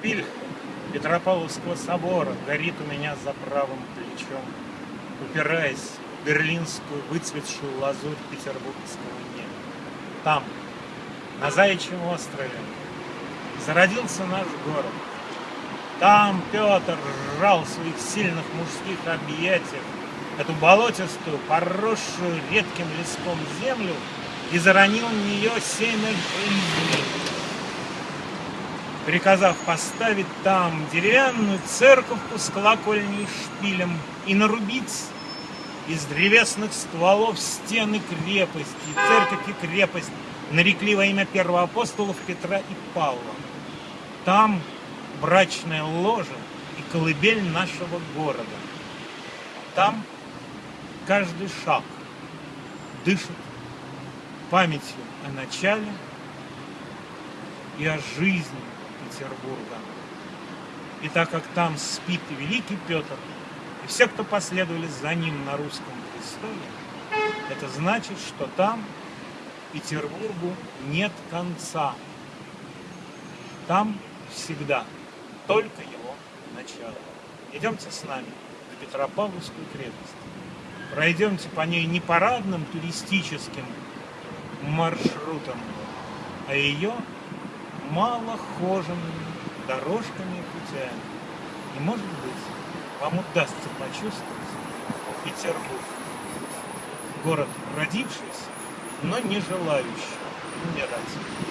Шпиль Петропавловского собора горит у меня за правым плечом, упираясь в берлинскую выцветшую лазурь петербургского неба. Там, на Заячьем острове, зародился наш город. Там Петр сжал в своих сильных мужских объятиях эту болотистую, поросшую редким леском землю и заронил в нее семя жизни, приказав поставить там деревянную церковку с колокольней и шпилем и нарубить из древесных стволов стены крепости. Церковь и крепость нарекли во имя первоапостолов Петра и Павла. Там брачная ложа и колыбель нашего города. Там каждый шаг дышит памятью о начале и о жизни Петербурга. И так как там спит великий Петр, и все, кто последовали за ним на русском престоле, это значит, что там Петербургу нет конца. Там всегда только его начало. Идемте с нами в Петропавловскую крепость. Пройдемте по ней не парадным туристическим маршрутом, а ее малохоженными дорожками и путями. И, может быть, вам удастся почувствовать Петербург. Город, родившийся, но не желающий умирать.